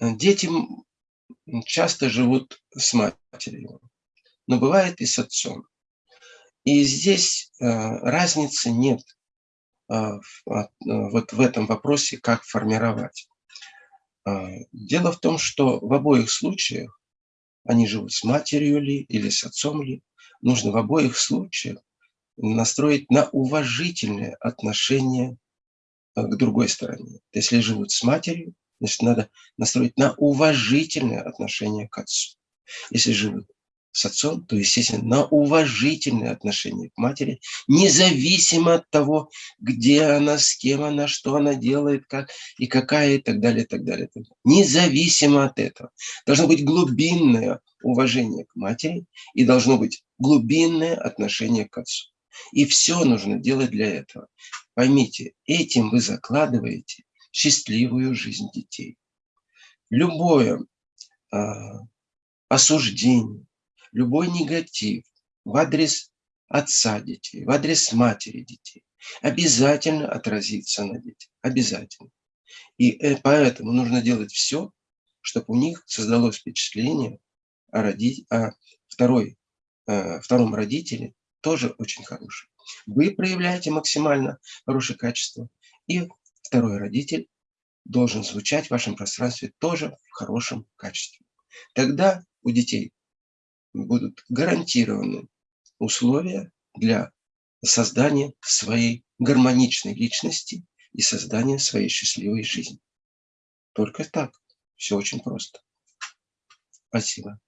Дети часто живут с матерью, но бывает и с отцом. И здесь э, разницы нет э, а, э, вот в этом вопросе, как формировать. Дело в том, что в обоих случаях, они живут с матерью ли или с отцом ли, нужно в обоих случаях настроить на уважительное отношение к другой стороне. Если живут с матерью, значит, надо настроить на уважительное отношение к отцу. Если живут с отцом, то, естественно, на уважительное отношение к матери, независимо от того, где она, с кем она, что она делает, как и какая, и так далее, и так далее. И так далее. Независимо от этого. Должно быть глубинное уважение к матери и должно быть глубинное отношение к отцу. И все нужно делать для этого. Поймите, этим вы закладываете счастливую жизнь детей. Любое э, осуждение, любой негатив в адрес отца детей, в адрес матери детей обязательно отразится на детях. Обязательно. И э, поэтому нужно делать все, чтобы у них создалось впечатление о, роди... о второй, э, втором родителе тоже очень хороший. Вы проявляете максимально хорошее качество, и второй родитель должен звучать в вашем пространстве тоже в хорошем качестве. Тогда у детей будут гарантированы условия для создания своей гармоничной личности и создания своей счастливой жизни. Только так. Все очень просто. Спасибо.